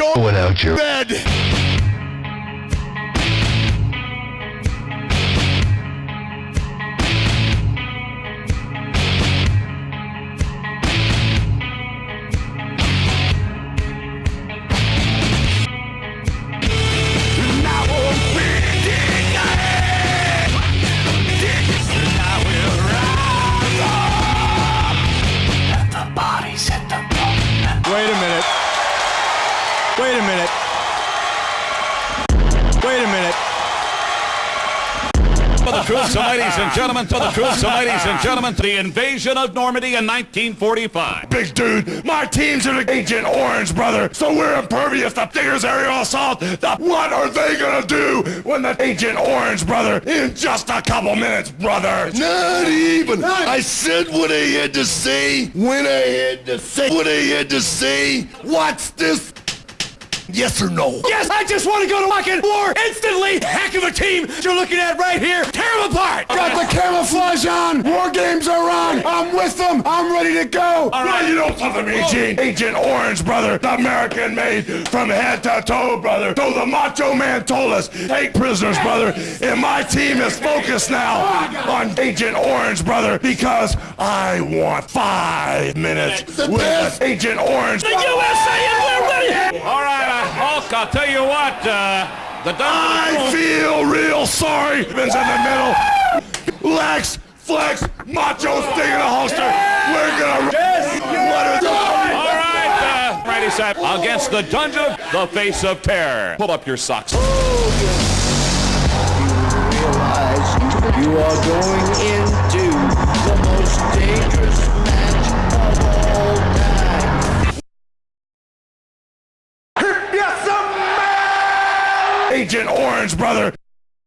Go without your bed. The troops, so ladies and gentlemen, to the troops, so ladies and gentlemen, to the invasion of Normandy in 1945. Big dude, my team's in Agent Orange, brother, so we're impervious to Digger's aerial assault. The, what are they gonna do when the Agent Orange, brother, in just a couple minutes, brother? Not even. I said what I had to say when I had to say what I had to say. What's this? Yes or no? Yes, I just want to go to fucking war instantly. Heck of a team you're looking at right here. Tear them apart. Got the camouflage on. War games are on. I'm with them. I'm ready to go. All right, you know something, Eugene? Agent Orange, brother. The American made from head to toe, brother. So the Macho Man told us, take prisoners, brother. And my team is focused now on Agent Orange, brother, because I want five minutes with Agent Orange. The USA and we're ready. All right, uh, Hulk, I'll tell you what, uh, the I feel real sorry. Vince in the middle. Lex, Flex, Macho sticking a holster. We're gonna. What is All right, uh, ready, set, against the Dungeon, the face of terror. Pull up your socks. realize you are going into the most dangerous match Agent Orange, brother.